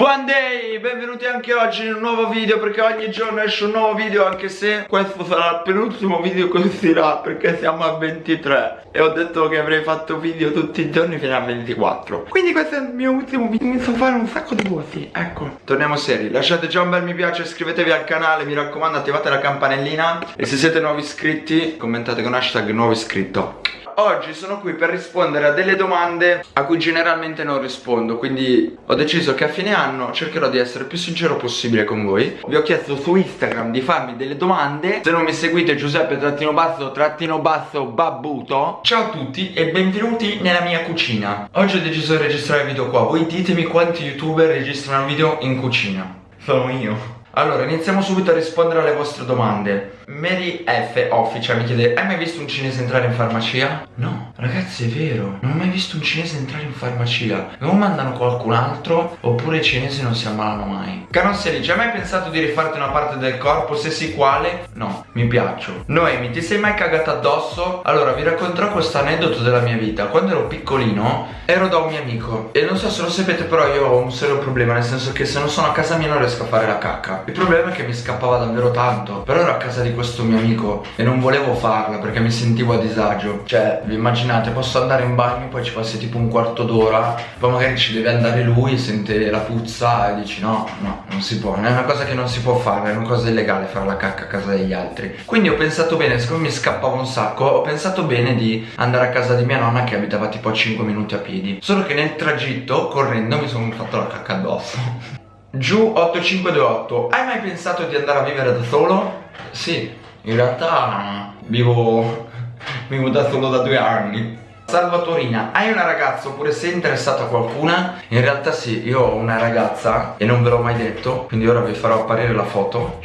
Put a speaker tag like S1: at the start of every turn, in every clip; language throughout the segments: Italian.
S1: Buon day, benvenuti anche oggi in un nuovo video perché ogni giorno esce un nuovo video anche se questo sarà il penultimo video che uscirà perché siamo a 23 e ho detto che avrei fatto video tutti i giorni fino a 24 quindi questo è il mio ultimo video, mi so fare un sacco di voti, ecco. Torniamo seri, lasciate già un bel mi piace, iscrivetevi al canale, mi raccomando attivate la campanellina. E se siete nuovi iscritti commentate con hashtag nuovo iscritto Oggi sono qui per rispondere a delle domande a cui generalmente non rispondo Quindi ho deciso che a fine anno cercherò di essere più sincero possibile con voi. Vi ho chiesto su Instagram di farmi delle domande. Se non mi seguite Giuseppe trattino basso trattino basso babbuto. Ciao a tutti e benvenuti nella mia cucina. Oggi ho deciso di registrare il video qua. Voi ditemi quanti youtuber registrano video in cucina. Sono io. Allora, iniziamo subito a rispondere alle vostre domande Mary F. Official mi chiede Hai mai visto un cinese entrare in farmacia? No, ragazzi è vero Non ho mai visto un cinese entrare in farmacia O mandano qualcun altro Oppure i cinesi non si ammalano mai Canossia dice Hai mai pensato di rifarti una parte del corpo? Se sì quale? No, mi piaccio Noemi, ti sei mai cagata addosso? Allora, vi racconterò questo aneddoto della mia vita Quando ero piccolino Ero da un mio amico E non so se lo sapete però io ho un serio problema Nel senso che se non sono a casa mia non riesco a fare la cacca il problema è che mi scappava davvero tanto Però ero a casa di questo mio amico E non volevo farla perché mi sentivo a disagio. Cioè vi immaginate posso andare in bagno Poi ci passi tipo un quarto d'ora Poi magari ci deve andare lui Sente la puzza e dici no no non si può È una cosa che non si può fare È una cosa illegale fare la cacca a casa degli altri Quindi ho pensato bene Siccome mi scappava un sacco Ho pensato bene di andare a casa di mia nonna Che abitava tipo a 5 minuti a piedi. Solo che nel tragitto correndo mi sono fatto la cacca addosso. Giù 8528 Hai mai pensato di andare a vivere da solo? Sì, in realtà vivo, vivo da solo da due anni. Salvatorina, hai una ragazza oppure sei interessato a qualcuna? In realtà sì, io ho una ragazza e non ve l'ho mai detto Quindi ora vi farò apparire la foto.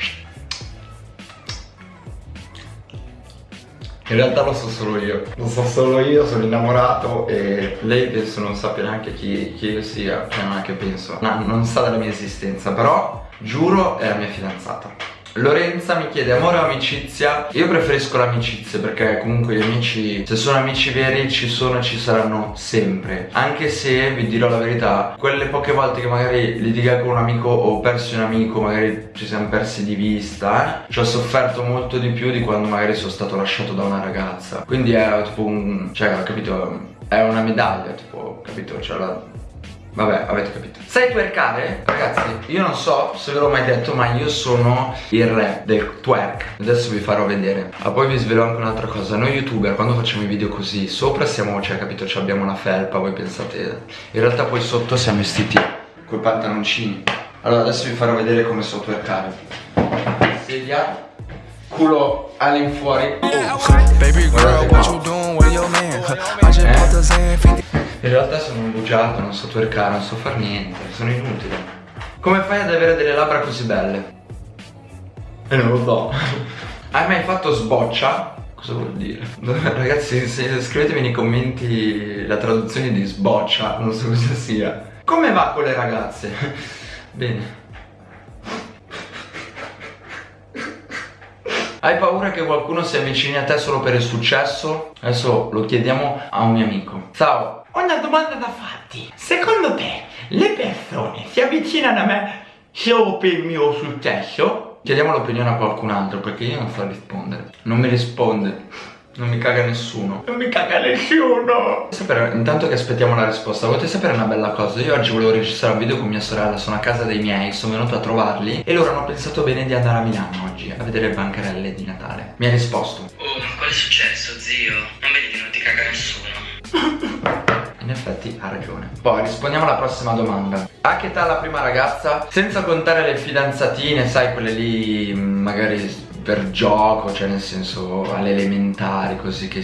S1: In realtà lo so solo io. Lo so solo io, sono innamorato e lei penso non sappia neanche chi, chi io sia Cioè non è che penso. No, Non sa della mia esistenza Però giuro è la mia fidanzata Lorenza mi chiede amore o amicizia? Io preferisco l'amicizia perché comunque gli amici Se sono amici veri ci sono e ci saranno sempre. Anche se vi dirò la verità Quelle poche volte che magari litigai con un amico O persi un amico magari ci siamo persi di vista eh, Ci ho sofferto molto di più di quando magari sono stato lasciato da una ragazza. Quindi è tipo un... cioè capito È una medaglia tipo capito? Cioè la Vabbè, avete capito. Sai twerkare? Ragazzi, io non so se ve l'ho mai detto Ma io sono il re del twerk. Adesso vi farò vedere. Ma poi vi svelo anche un'altra cosa. Noi youtuber quando facciamo i video così Sopra siamo, cioè capito, cioè abbiamo la felpa Voi pensate. In realtà poi sotto siamo vestiti Coi pantaloncini. Allora adesso vi farò vedere come so twerkare. Sedia. Culo all'infuori. Baby girl, what you in realtà sono un bugiato, non so twerkare, non so far niente, sono inutile. Come fai ad avere delle labbra così belle? E eh, non lo so. Hai mai fatto sboccia? Cosa vuol dire? Ragazzi, scrivetemi nei commenti la traduzione di sboccia, non so cosa sia. Come va con le ragazze? Bene. Hai paura che qualcuno si avvicini a te solo per il successo? Adesso lo chiediamo a un mio amico. Ciao, ho una domanda da farti. Secondo te le persone si avvicinano a me solo per il mio successo? Chiediamo l'opinione a qualcun altro perché io non so rispondere. Non mi risponde. Non mi caga nessuno Non mi caga nessuno sapere, Intanto che aspettiamo la risposta Volete sapere una bella cosa? Io oggi volevo registrare un video con mia sorella Sono a casa dei miei Sono venuto a trovarli E loro hanno pensato bene di andare a Milano oggi A vedere le bancarelle di Natale Mi ha risposto
S2: Oh ma qual è successo zio? Non vedi che non ti caga nessuno?
S1: In effetti ha ragione Poi rispondiamo alla prossima domanda A che età la prima ragazza? Senza contare le fidanzatine, sai quelle lì magari per gioco, cioè nel senso alle elementari così che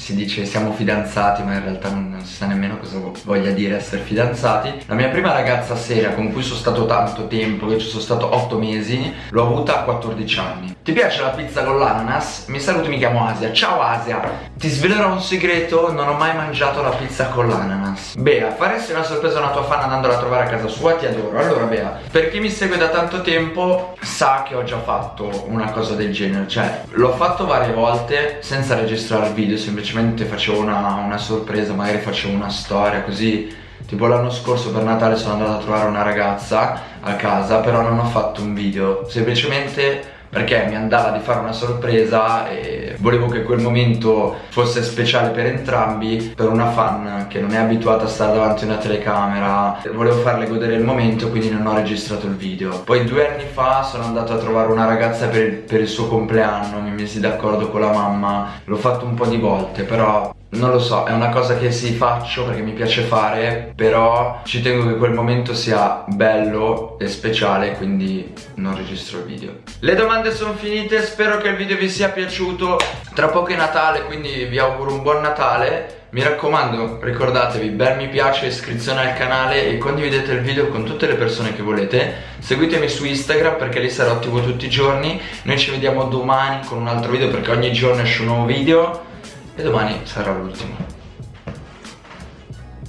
S1: si dice siamo fidanzati ma in realtà non, non, si sa nemmeno cosa voglia dire essere fidanzati. La mia prima ragazza seria con cui sono stato tanto tempo, che ci sono stato 8 mesi, l'ho avuta a 14 anni. Ti piace la pizza con l'ananas? Mi saluti, mi chiamo Asia. Ciao Asia. Ti svelerò un segreto, non ho mai mangiato la pizza con l'ananas. Bea, faresti una sorpresa a una tua fan andandola a trovare a casa sua? Ti adoro. Allora Bea, per chi mi segue da tanto tempo sa che ho già fatto una cosa del genere. Cioè, l'ho fatto varie volte senza registrare video semplicemente facevo una, una sorpresa magari facevo una storia così Tipo l'anno scorso per Natale sono andato a trovare una ragazza a casa Però non ho fatto un video Semplicemente perché mi andava di fare una sorpresa e volevo che quel momento fosse speciale per entrambi per una fan che non è abituata a stare davanti a una telecamera. Volevo farle godere il momento quindi non ho registrato il video. Poi due anni fa sono andato a trovare una ragazza per il, per il suo compleanno mi mesi d'accordo con la mamma. L'ho fatto un po' di volte però non lo so, è una cosa che si faccio perché mi piace fare Però ci tengo che quel momento sia bello e speciale Quindi non registro il video. Le domande sono finite, spero che il video vi sia piaciuto. Tra poco è Natale, quindi vi auguro un buon Natale. Mi raccomando, ricordatevi, bel mi piace, iscrizione al canale e condividete il video con tutte le persone che volete. Seguitemi su Instagram perché lì sarò attivo tutti i giorni. Noi ci vediamo domani con un altro video perché ogni giorno esce un nuovo video e domani sarà l'ultimo.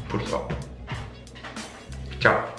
S1: Purtroppo. Ciao.